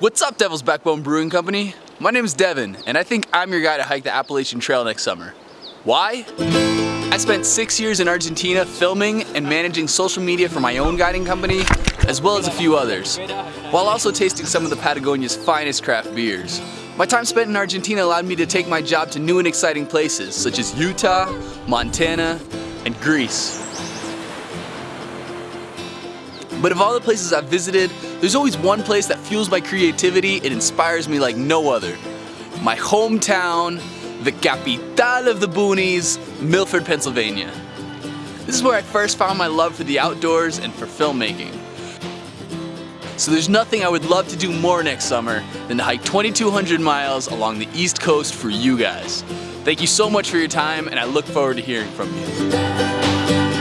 What's up, Devil's Backbone Brewing Company? My name is Devin, and I think I'm your guy to hike the Appalachian Trail next summer. Why? I spent six years in Argentina filming and managing social media for my own guiding company, as well as a few others, while also tasting some of the Patagonia's finest craft beers. My time spent in Argentina allowed me to take my job to new and exciting places, such as Utah, Montana, and Greece. But of all the places I've visited, there's always one place that fuels my creativity and inspires me like no other. My hometown, the capital of the boonies, Milford, Pennsylvania. This is where I first found my love for the outdoors and for filmmaking. So there's nothing I would love to do more next summer than to hike 2,200 miles along the East Coast for you guys. Thank you so much for your time and I look forward to hearing from you.